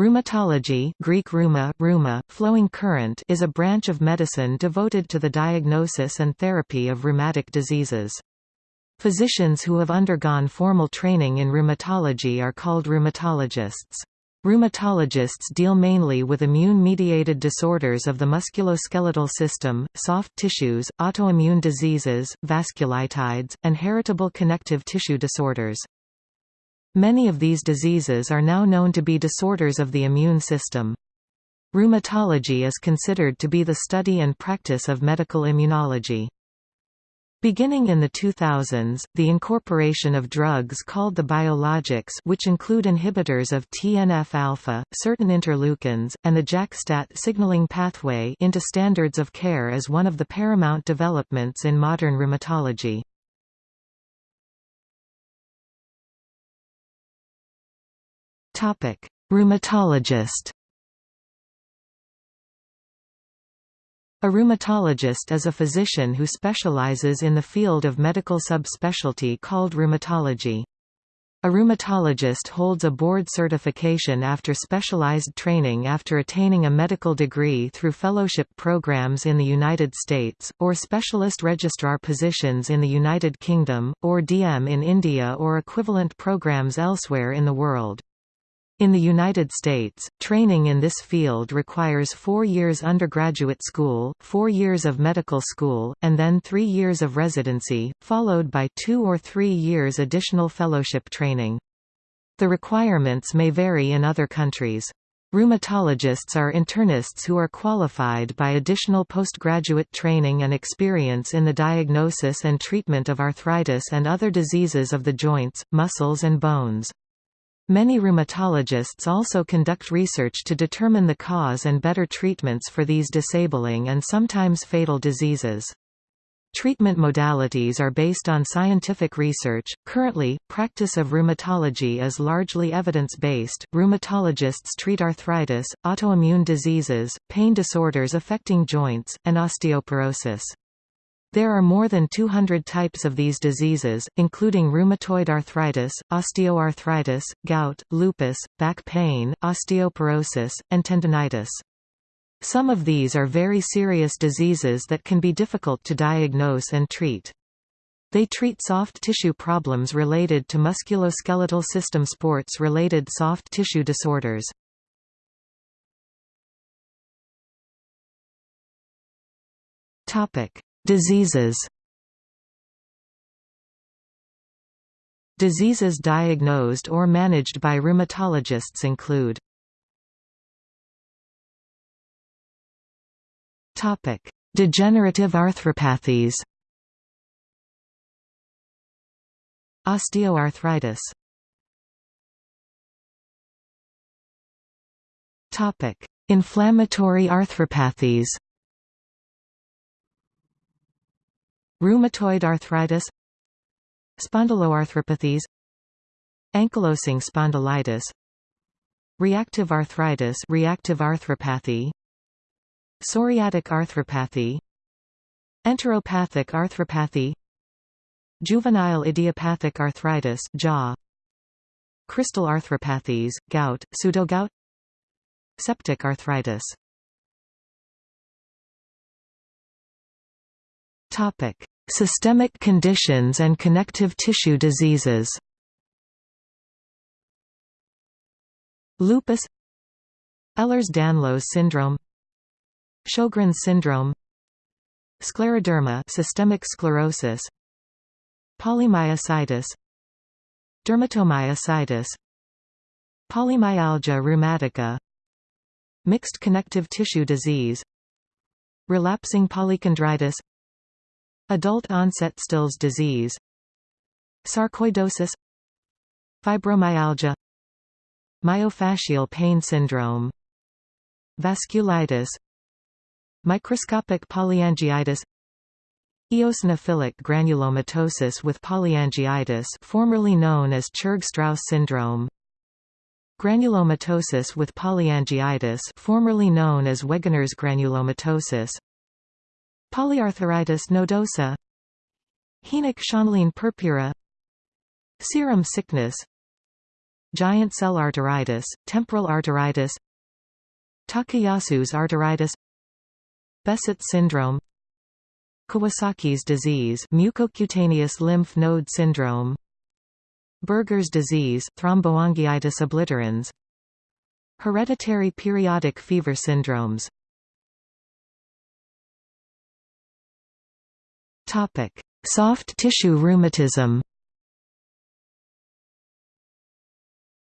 Rheumatology Greek rheuma, rheuma, flowing current is a branch of medicine devoted to the diagnosis and therapy of rheumatic diseases. Physicians who have undergone formal training in rheumatology are called rheumatologists. Rheumatologists deal mainly with immune-mediated disorders of the musculoskeletal system, soft tissues, autoimmune diseases, vasculitides, and heritable connective tissue disorders. Many of these diseases are now known to be disorders of the immune system. Rheumatology is considered to be the study and practice of medical immunology. Beginning in the 2000s, the incorporation of drugs called the biologics which include inhibitors of TNF-alpha, certain interleukins, and the JAK-STAT signaling pathway into standards of care is one of the paramount developments in modern rheumatology. Rheumatologist A rheumatologist is a physician who specializes in the field of medical subspecialty called rheumatology. A rheumatologist holds a board certification after specialized training after attaining a medical degree through fellowship programs in the United States, or specialist registrar positions in the United Kingdom, or DM in India or equivalent programs elsewhere in the world. In the United States, training in this field requires four years undergraduate school, four years of medical school, and then three years of residency, followed by two or three years additional fellowship training. The requirements may vary in other countries. Rheumatologists are internists who are qualified by additional postgraduate training and experience in the diagnosis and treatment of arthritis and other diseases of the joints, muscles and bones. Many rheumatologists also conduct research to determine the cause and better treatments for these disabling and sometimes fatal diseases. Treatment modalities are based on scientific research. Currently, practice of rheumatology is largely evidence-based. Rheumatologists treat arthritis, autoimmune diseases, pain disorders affecting joints, and osteoporosis. There are more than 200 types of these diseases, including rheumatoid arthritis, osteoarthritis, gout, lupus, back pain, osteoporosis, and tendonitis. Some of these are very serious diseases that can be difficult to diagnose and treat. They treat soft tissue problems related to musculoskeletal system sports-related soft tissue disorders. Topic: Diseases. Diseases diagnosed or managed by rheumatologists include Degenerative arthropathies. Osteoarthritis. Inflammatory arthropathies Rheumatoid arthritis Spondyloarthropathies Ankylosing spondylitis Reactive arthritis reactive arthropathy Psoriatic arthropathy Enteropathic arthropathy Juvenile idiopathic arthritis jaw Crystal arthropathies, gout, pseudogout Septic arthritis Topic: Systemic conditions and connective tissue diseases. Lupus. Ehlers-Danlos syndrome. Sjogren's syndrome. Scleroderma systemic sclerosis. Polymyositis. Dermatomyositis. Polymyalgia rheumatica. Mixed connective tissue disease. Relapsing polychondritis Adult-onset Still's disease. Sarcoidosis. Fibromyalgia. Myofascial pain syndrome. Vasculitis. Microscopic polyangiitis. Eosinophilic granulomatosis with polyangiitis formerly known as Churg-Strauss syndrome. Granulomatosis with polyangiitis formerly known as Wegener's granulomatosis Polyarteritis nodosa. Henoch-Schönlein purpura. Serum sickness. Giant cell arteritis, temporal arteritis. Takayasu's arteritis. Behçet syndrome. Kawasaki's disease mucocutaneous lymph node syndrome. Buerger's disease thromboangiitis obliterans. Hereditary periodic fever syndromes Topic: Soft tissue rheumatism.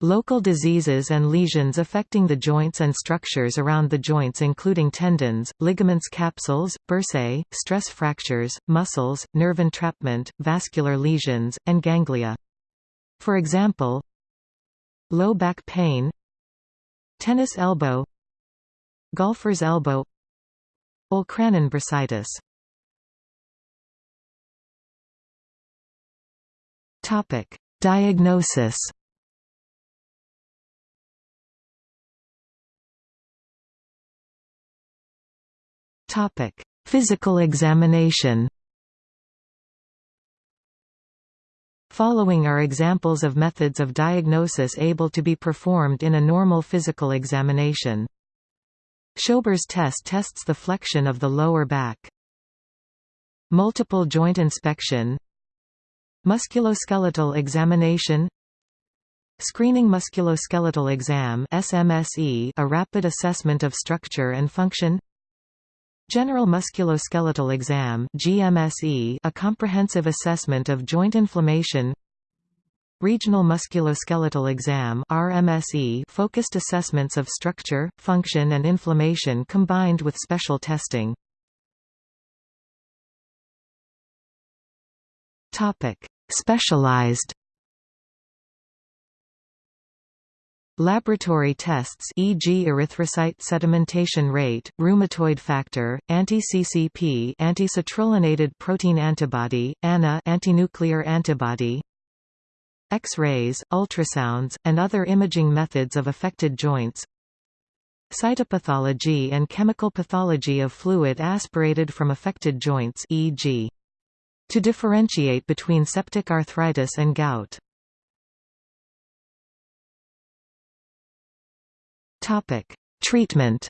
Local diseases and lesions affecting the joints and structures around the joints including tendons, ligaments capsules, bursae, stress fractures, muscles, nerve entrapment, vascular lesions, and ganglia. For example, low back pain tennis elbow golfer's elbow Olecranon bursitis Topic: Diagnosis. Topic: Physical examination. Following are examples of methods of diagnosis able to be performed in a normal physical examination. Schober's test tests the flexion of the lower back. Multiple joint inspection Musculoskeletal examination. Screening musculoskeletal exam SMSE, a rapid assessment of structure and function. General musculoskeletal exam GMSE, a comprehensive assessment of joint inflammation. Regional musculoskeletal exam RMSE, focused assessments of structure, function and inflammation combined with special testing. Topic: Specialized Laboratory tests e.g. erythrocyte sedimentation rate, rheumatoid factor, anti-CCP anti-citrullinated protein antibody, ANA antinuclear antibody X-rays, ultrasounds, and other imaging methods of affected joints Cytopathology and chemical pathology of fluid aspirated from affected joints e.g. To differentiate between septic arthritis and gout. Topic: Treatment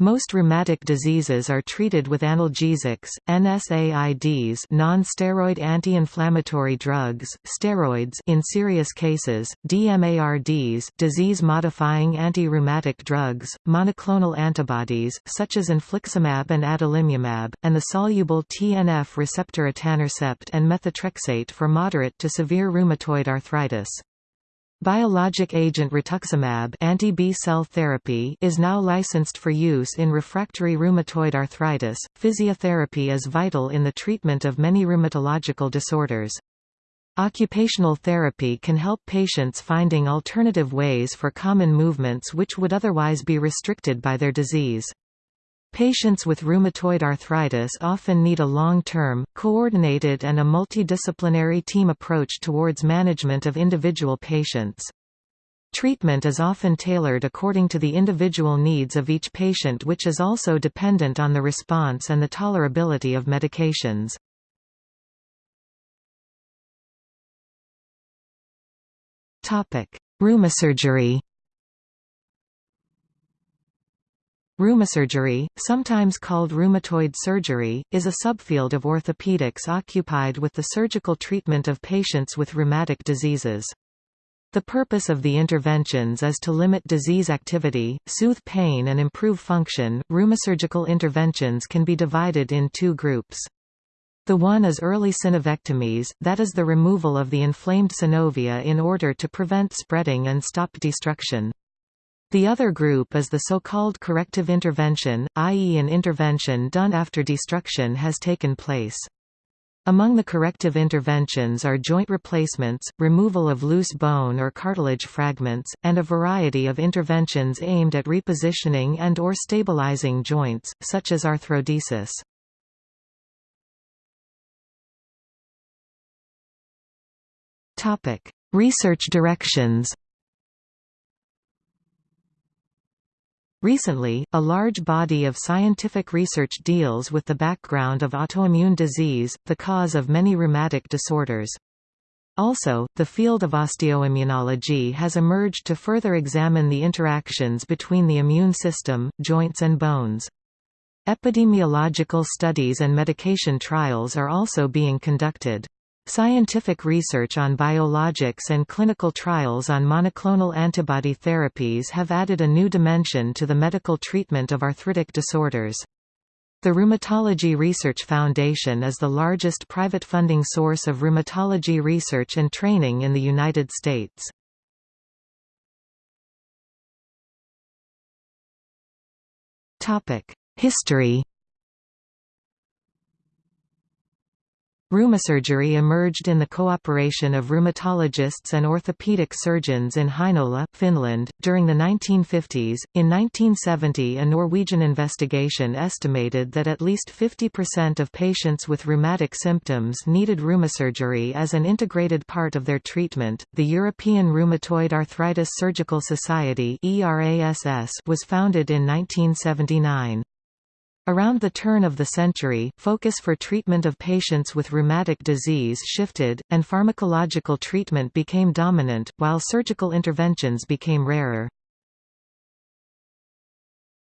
Most rheumatic diseases are treated with analgesics, NSAIDs non-steroid anti-inflammatory drugs, steroids in serious cases, DMARDs disease-modifying anti-rheumatic drugs, monoclonal antibodies such as infliximab and adalimumab, and the soluble TNF receptor etanercept and methotrexate for moderate to severe rheumatoid arthritis. Biologic agent rituximab anti-B cell therapy is now licensed for use in refractory rheumatoid arthritis. Physiotherapy is vital in the treatment of many rheumatological disorders. Occupational therapy can help patients finding alternative ways for common movements which would otherwise be restricted by their disease. Patients with rheumatoid arthritis often need a long-term, coordinated and a multidisciplinary team approach towards management of individual patients. Treatment is often tailored according to the individual needs of each patient which is also dependent on the response and the tolerability of medications. Rheumasurgery Rheumasurgery, sometimes called rheumatoid surgery, is a subfield of orthopedics occupied with the surgical treatment of patients with rheumatic diseases. The purpose of the interventions is to limit disease activity, soothe pain and improve function. Rheumasurgical interventions can be divided in two groups. The one is early synovectomies, that is the removal of the inflamed synovia in order to prevent spreading and stop destruction. The other group is the so-called corrective intervention, i.e. an intervention done after destruction has taken place. Among the corrective interventions are joint replacements, removal of loose bone or cartilage fragments, and a variety of interventions aimed at repositioning and or stabilizing joints, such as arthrodesis. Research directions Recently, a large body of scientific research deals with the background of autoimmune disease, the cause of many rheumatic disorders. Also, the field of osteoimmunology has emerged to further examine the interactions between the immune system, joints and bones. Epidemiological studies and medication trials are also being conducted. Scientific research on biologics and clinical trials on monoclonal antibody therapies have added a new dimension to the medical treatment of arthritic disorders. The Rheumatology Research Foundation is the largest private funding source of rheumatology research and training in the United States. History Rheumasurgery emerged in the cooperation of rheumatologists and orthopedic surgeons in Heinola, Finland, during the 1950s. In 1970, a Norwegian investigation estimated that at least 50% of patients with rheumatic symptoms needed rheumasurgery as an integrated part of their treatment. The European Rheumatoid Arthritis Surgical Society was founded in 1979. Around the turn of the century, focus for treatment of patients with rheumatic disease shifted, and pharmacological treatment became dominant, while surgical interventions became rarer.